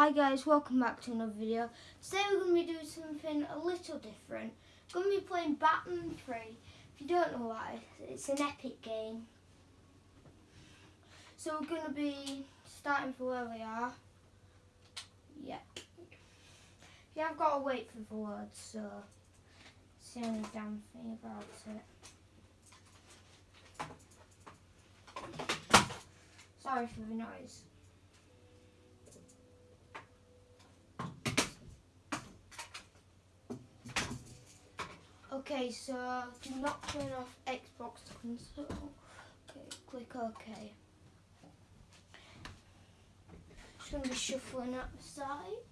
Hi guys, welcome back to another video. Today we're going to be doing something a little different. We're going to be playing Batman 3. If you don't know why, it's an epic game. So we're going to be starting from where we are. Yep. Yeah, I've got to wait for the words, so it's the only damn thing about it. Sorry for the noise. Okay, so do not turn off Xbox console. Okay, click OK. Just going to be shuffling up the side.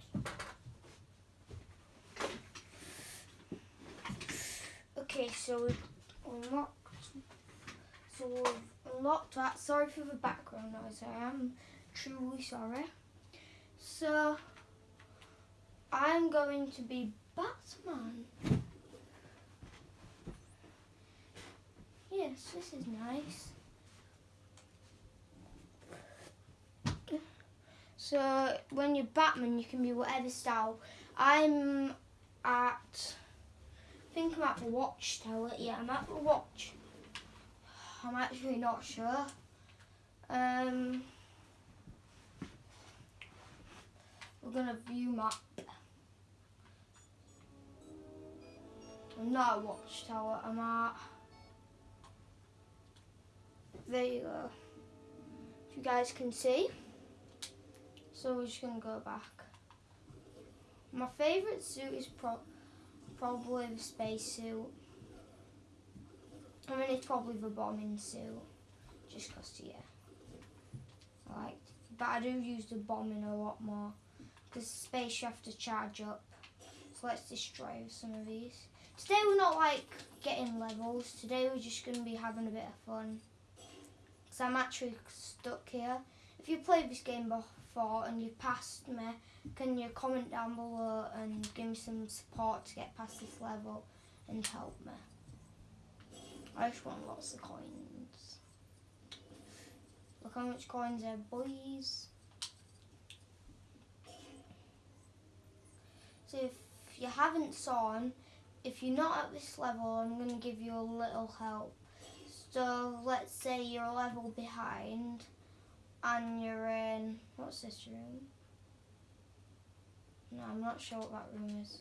Okay, so we've unlocked. So we've unlocked that. Sorry for the background noise. I am truly sorry. So I'm going to be Batman. Yes, this is nice. So when you're Batman, you can be whatever style. I'm at, I think I'm at the watchtower. Yeah, I'm at the watch. I'm actually not sure. Um, we're gonna view map. I'm not at watchtower. I'm at. There you go. If you guys can see. So we're just gonna go back. My favourite suit is pro probably the space suit. I mean, it's probably the bombing suit, just cause yeah, I like. But I do use the bombing a lot more, because space you have to charge up. So let's destroy some of these. Today we're not like getting levels. Today we're just gonna be having a bit of fun. Cause I'm actually stuck here. If you played this game before and you passed me, can you comment down below and give me some support to get past this level and help me? I just want lots of coins. Look how much coins there, boys. So if you haven't saw, if you're not at this level, I'm going to give you a little help. So let's say you're a level behind and you're in, what's this room? No, I'm not sure what that room is.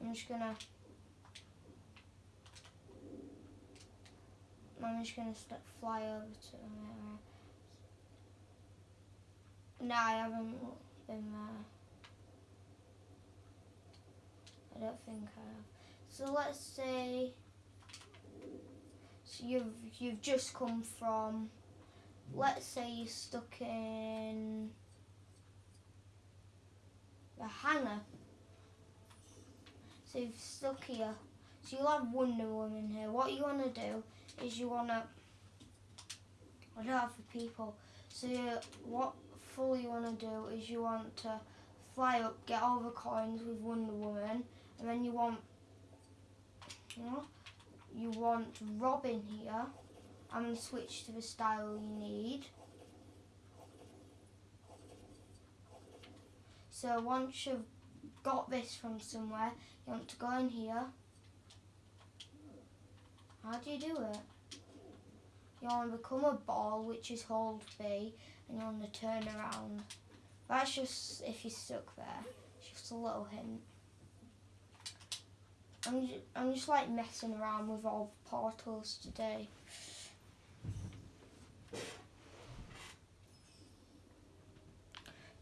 I'm just gonna, I'm just gonna fly over to there. No, I haven't been there. I don't think I have. So let's say, so you've, you've just come from let's say you're stuck in the hangar. So you've stuck here. So you'll have Wonder Woman here. What you want to do is you want to, I don't have the people. So you, what full you want to do is you want to fly up, get all the coins with Wonder Woman, and then you want, you know, you want Robin here. I'm going to switch to the style you need. So once you've got this from somewhere, you want to go in here. How do you do it? You want to become a ball, which is hold B, and you want to turn around. That's just if you're stuck there. Just a little hint. I'm just, I'm just like messing around with all the portals today.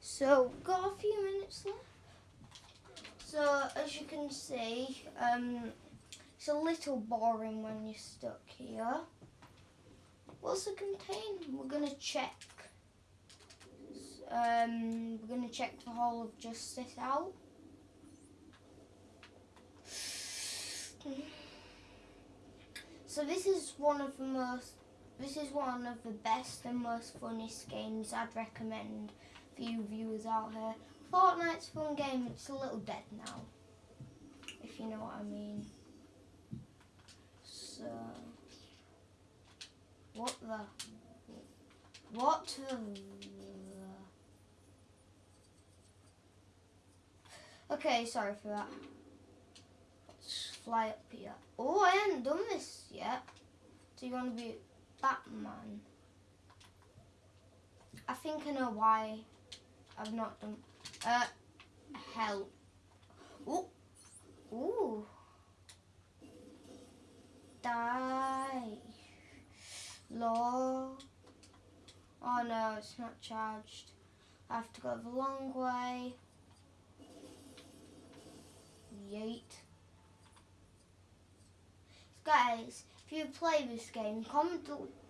So, got a few minutes left. So, as you can see, um, it's a little boring when you're stuck here. What's it contain? We're going to check. Um, we're going to check the Hall of Justice out. So this is one of the most, this is one of the best and most funniest games I'd recommend for you viewers out here. Fortnite's fun game, it's a little dead now, if you know what I mean. So, what the, what the, Okay, sorry for that. Fly up here. Oh, I haven't done this yet. Do you want to be Batman? I think I know why I've not done. Uh, hell. Ooh. Ooh. Die. Law. Oh no, it's not charged. I have to go the long way. Yeet. Guys, if you play this game, comment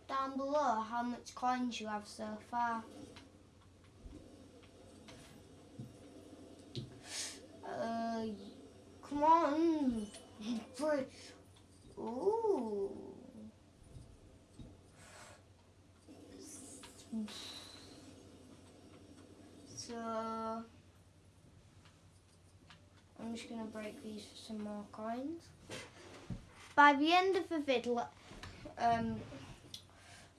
down below how much coins you have so far. Uh, come on. Ooh. So, I'm just going to break these for some more coins. By the end of the video, um,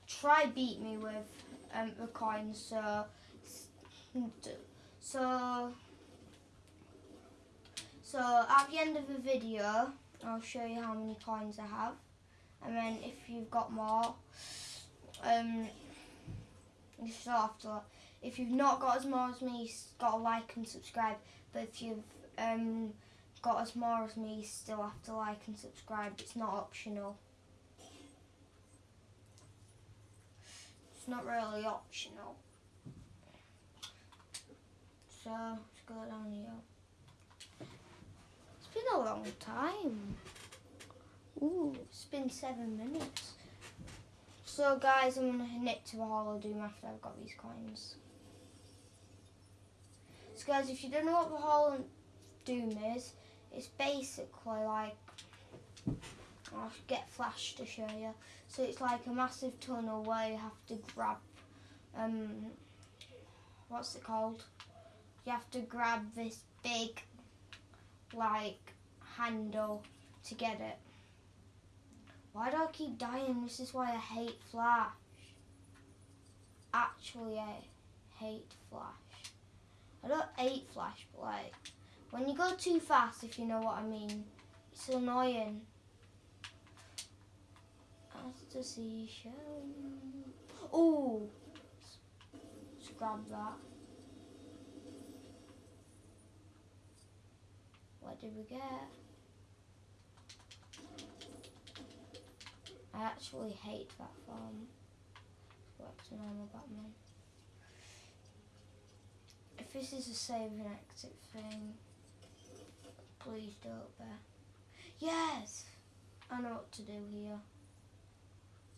try beat me with um, the coins. So, so, so at the end of the video, I'll show you how many coins I have, and then if you've got more, um, you still have to. If you've not got as more as me, you've got to like and subscribe. But if you've um, got as more as me, still have to like and subscribe. It's not optional. It's not really optional. So let's go down here. It's been a long time. Ooh, it's been seven minutes. So guys, I'm going to knit to the Hall of Doom after I've got these coins. So guys, if you don't know what the Hall of Doom is, it's basically like, I'll get Flash to show you. So it's like a massive tunnel where you have to grab, um, what's it called? You have to grab this big, like, handle to get it. Why do I keep dying? This is why I hate Flash. Actually, I hate Flash. I don't hate Flash, but like, when you go too fast, if you know what I mean, it's annoying. As the seashell. Oh! Let's grab that. What did we get? I actually hate that farm. Works a normal Batman. If this is a save and exit thing, please don't bear. Yes! I know what to do here.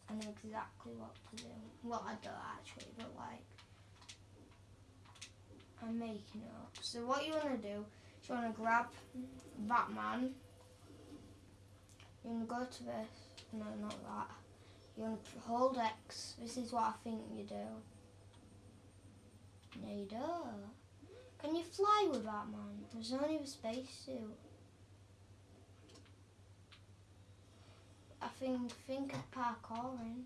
I know exactly what to do. Well, I don't actually, but like, I'm making it up. So what you want to do is you want to grab Batman. You want to go to this no, not that. You want to hold X. This is what I think you do. No, you don't. Can you fly with that, man? There's only a spacesuit. I think think of parkouring.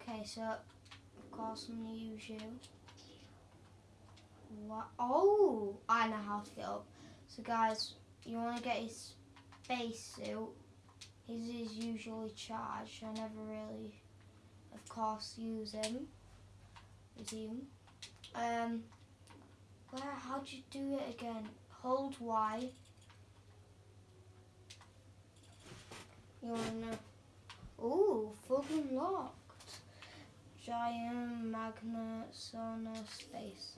Okay, so of course I'm gonna use you. What? Oh, I know how to get up. So guys, you want to get his spacesuit his is usually charged. I never really, of course, use him. Him. Um, where? How'd you do it again? Hold Y. You wanna? Ooh, fucking locked. Giant magnet sonar space.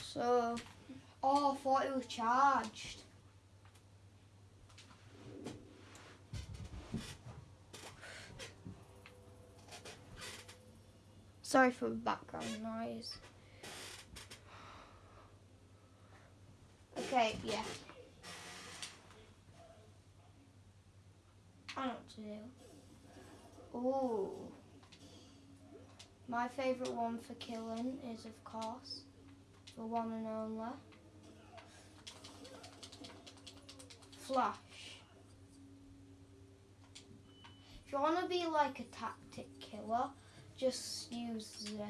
So, oh, I thought it was charged. Sorry for the background noise. Okay, yeah. I know what to do. Ooh. My favourite one for killing is, of course, the one and only Flash. If you want to be like a tactic killer, just use